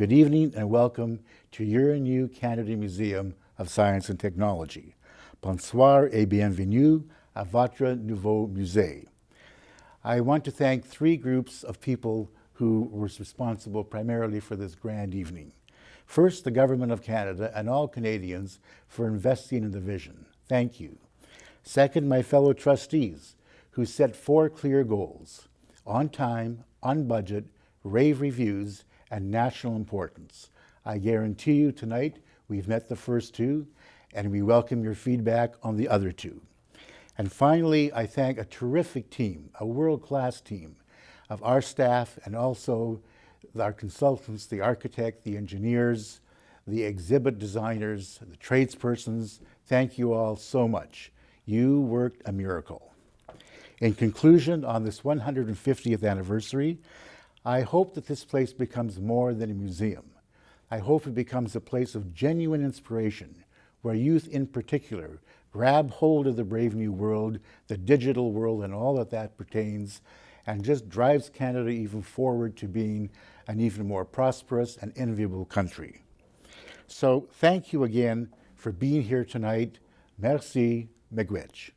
Good evening and welcome to your new Canada Museum of Science and Technology. Bonsoir et bienvenue à votre nouveau musée. I want to thank three groups of people who were responsible primarily for this grand evening. First, the Government of Canada and all Canadians for investing in the vision. Thank you. Second, my fellow trustees who set four clear goals, on time, on budget, rave reviews, and national importance. I guarantee you tonight we've met the first two, and we welcome your feedback on the other two. And finally, I thank a terrific team, a world-class team of our staff and also our consultants, the architect, the engineers, the exhibit designers, the tradespersons. Thank you all so much. You worked a miracle. In conclusion, on this 150th anniversary, I hope that this place becomes more than a museum. I hope it becomes a place of genuine inspiration, where youth in particular grab hold of the brave new world, the digital world, and all that that pertains, and just drives Canada even forward to being an even more prosperous and enviable country. So thank you again for being here tonight. Merci, miigwech.